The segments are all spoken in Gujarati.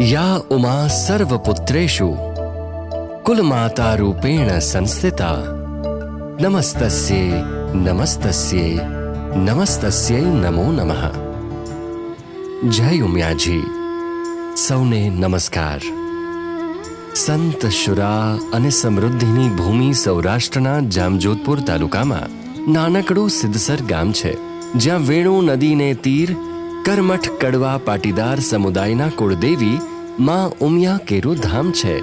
યા ઉમા સર્વપુત્રેશુ કુલમાતા રૂપેણ સંસ્થિતા નમસ્તસ્યે નમસ્તસ્યે નમસ્તસ્યૈ નમો નમઃ જય ઉમિયાજી સૌને નમસ્કાર સંત શુરા અને સમૃદ્ધિની ભૂમિ સૌરાષ્ટ્રના જામજોધપુર તાલુકામાં નાનકડું સિદ્ધસર ગામ છે જ્યાં વેણુ નદીને તીર કરમઠ કડવા પાટીદાર સમુદાયના કુળદેવી માં ઉમિયા કેરુ ધામ છે.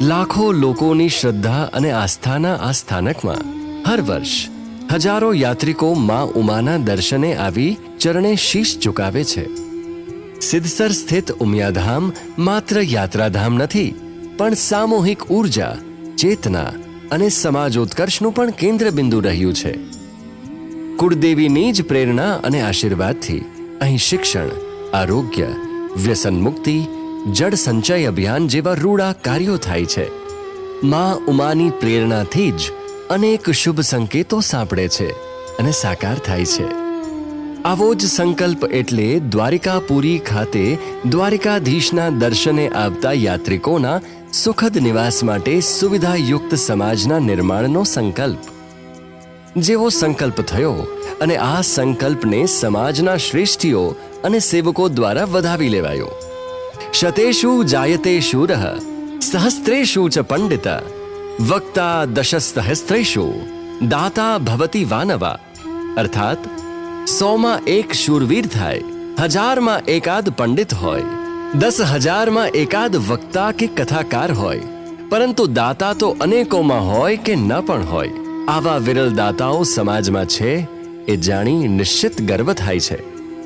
લાખો લોકોની શ્રદ્ધા અને આસ્થાના આ સ્થાનકમાં હર વર્ષ હજારો યાત્રિકો માં ઉમાના દર્શને આવી ચરણે શીશ ચુકાવે છે. સિદ્ધસર સ્થિત ઉમિયાધામ માત્ર યાત્રાધામ નથી, પણ સામૂહિક ઊર્જા ચેતના અને સમાજોત્કર્ષનું પણ કેન્દ્ર બિંદુ રહ્યું છે. કુળદેવીની જ પ્રેરણા અને આશીર્વાદથી અહીં શિક્ષણ, આરોગ્ય, વ્યસન મુક્તિ, જળ સંચય અભિયાન જેવા રૂડા કાર્યો થાય છે. માં ઉમાની પ્રેરણાથી જ અનેક શુભ સંકેતો સાંપડે છે અને સાકાર થાય છે. આવો જ સંકલ્પ એટલે દ્વારિકાપુરી ખાતે દ્વારિકાધીશના દર્શને આવતા યાત્રિકોના સુખદ નિવાસ માટે સુવિધાયુક્ત સમાજના નિર્માણનો સંકલ્પ. જેવો સંકલ્પ થયો અને આ સંકલ્પને સમાજના શ્રેષ્ઠીઓ અને સેવકો દ્વારા વધાવી લેવાયો. શતેષુ જાયતે શૂર સહસ્ત્રેષુ ચ પંડિત, વક્તા દશસ્તહસ્ત્રેષુ, દાતા ભવતી વાનવા. અર્થાત, સોમાં એક શૂરવીર થાય, હજારમાં એકાદ પંડિત હોય દસ હજારમાં એકાદ વક્તા કે કથાકાર હોય, પરંતુ દાતા તો અનેકોમાં હોય કે ન પણ હોય. આવા વિરલ દાતાઓ સમાજમાં છે એ જાણી નિશ્ચિત ગર્વ થાય છે.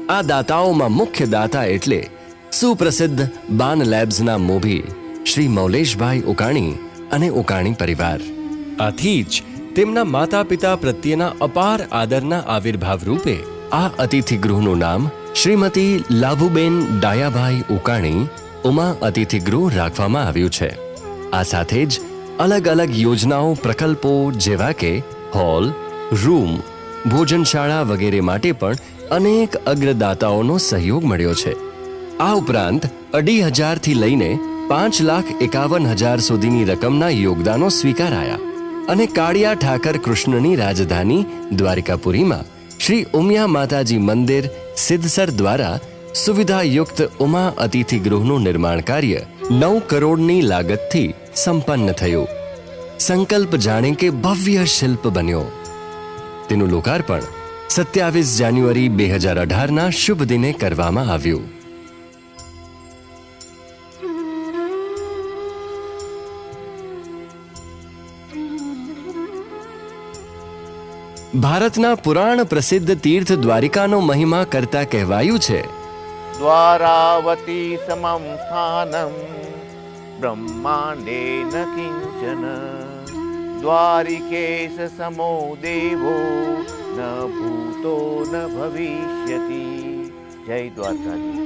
આ દાતાઓમાં મુખ્ય દાતા એટલે સુપ્રસિદ્ધ બાન લેબ્સના મોભી શ્રી મૌલેશભાઈ ઉકાણી અને ઉકાણી પરિવાર. આથી જ તેમના માતા પિતા પ્રત્યેના અપાર આદરના આવિર્ભાવ રૂપે આ અતિથિ ગૃહનું નામ શ્રીમતી લાભુબેન ડાયાભાઈ ઉકાણી ઉમા અતિથિ ગૃહ રાખવામાં આવ્યું છે. આ સાથે જ અલગ અલગ યોજનાઓ, પ્રકલ્પો જેવા કે હોલ, રૂમ, ભોજનશાળા વગેરે માટે પણ અનેક અગ્રદાતાઓનો સહયોગ મળ્યો છે. આ ઉપરાંત અઢી હજારથી લઈને પાંચ લાખ એકાવન હજાર સુધીની રકમના યોગદાનો સ્વીકારાયા અને કાળિયા ઠાકર કૃષ્ણની રાજધાની દ્વારિકાપુરીમાં શ્રી ઉમિયા માતાજી મંદિર સિદ્ધસર દ્વારા સુવિધાયુક્ત ઉમા અતિથિ ગૃહનું નિર્માણ કાર્ય નવ કરોડની લાગતથી સંપન્ન થયું. સંકલ્પ જાણે કે ભવ્ય શિલ્પ બન્યો. તેનું લોકાર્પણ સત્યાવીસ જાન્યુઆરી બે હજાર અઢારના શુભ દિને કરવામાં આવ્યું. ભારતના પુરાણ પ્રસિદ્ધ તીર્થ દ્વારિકાનો મહિમા કરતા કહેવાયું છે द्वारावती समं स्थानं ब्रह्माण्डे न किञ्चन द्वारिकेश समो देवो न भूतो न भविष्यति जय द्वारकाधी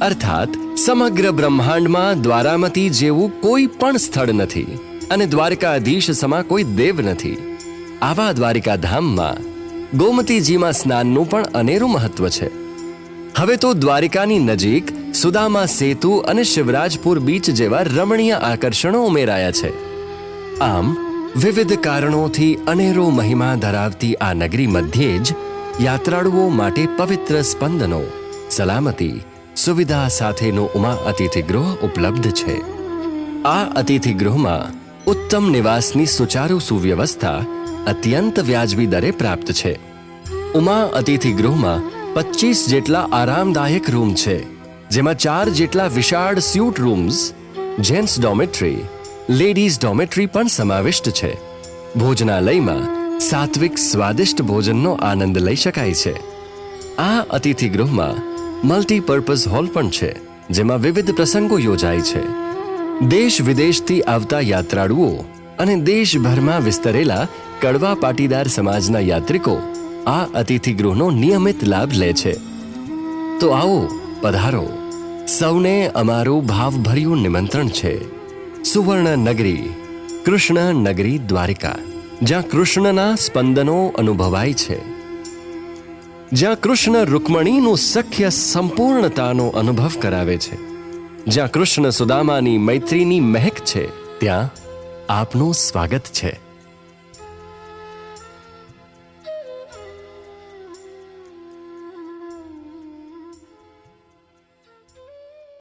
અર્થાત સમગ્ર બ્રહ્માંડમાં દ્વારામતી જેવું કોઈ પણ સ્થળ નથી અને દ્વારકાધીશ સમા કોઈ દેવ નથી આવા દ્વારિકા ધામમાં ગોમતીજીમાં સ્નાનનું પણ અનેરું મહત્વ છે હવે તો દ્વારિકાની નજીક સુદામા સેતુ અને શિવરાજપુર બીચ જેવા રમણીય આકર્ષણો ઉમેરાયા છે. આમ, વિવિધ કારણોથી અનેરો મહિમા ધરાવતી આ નગરી મધ્યે જ યાત્રાળુઓ માટે પવિત્ર સ્પંદનો, સલામતી, સુવિધા સાથેનું ઉમા અતિથિ ગૃહ ઉપલબ્ધ છે. આ અતિથિ ગૃહમાં ઉત્તમ નિવાસની સુચારુ સુવ્યવસ્થા અત્યંત વ્યાજબી દરે પ્રાપ્ત છે. ઉમા અતિથિ ગૃહમાં પચીસ જેટલા આરામદાયક રૂમ છે, જેમાં ચાર જેટલા વિશાળ suite rooms gents dormitory ladies dormitory પણ સમાવિષ્ટ છે. ભોજનાલયમાં સાત્વિક સ્વાદિષ્ટ ભોજનનો આનંદ લઈ શકાય છે. આ અતિથિ ગૃહમાં મલ્ટીપર્પઝ હોલ પણ છે, જેમાં વિવિધ પ્રસંગો યોજાય છે. દેશ વિદેશથી આવતા યાત્રાળુઓ અને દેશભરમાં વિસ્તરેલા કડવા પાટીદાર સમાજના યાત્રિકો આ અતિથિ ગૃહનો નિયમિત લાભ લે છે. તો આવો, પધારો. સૌને અમારું ભાવભર્યું નિમંત્રણ છે. સુવર્ણ નગરી કૃષ્ણ નગરી દ્વારિકા. જ્યાં કૃષ્ણના સ્પંદનો અનુભવાય છે. જ્યાં કૃષ્ણ રૂકમણીનું સખ્ય સંપૂર્ણતાનો અનુભવ કરાવે છે. જ્યાં કૃષ્ણ સુદામાની મૈત્રીની મહેક છે, ત્યાં આપનું સ્વાગત છે.